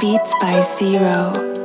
Beats by Zero.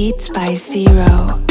beats by zero.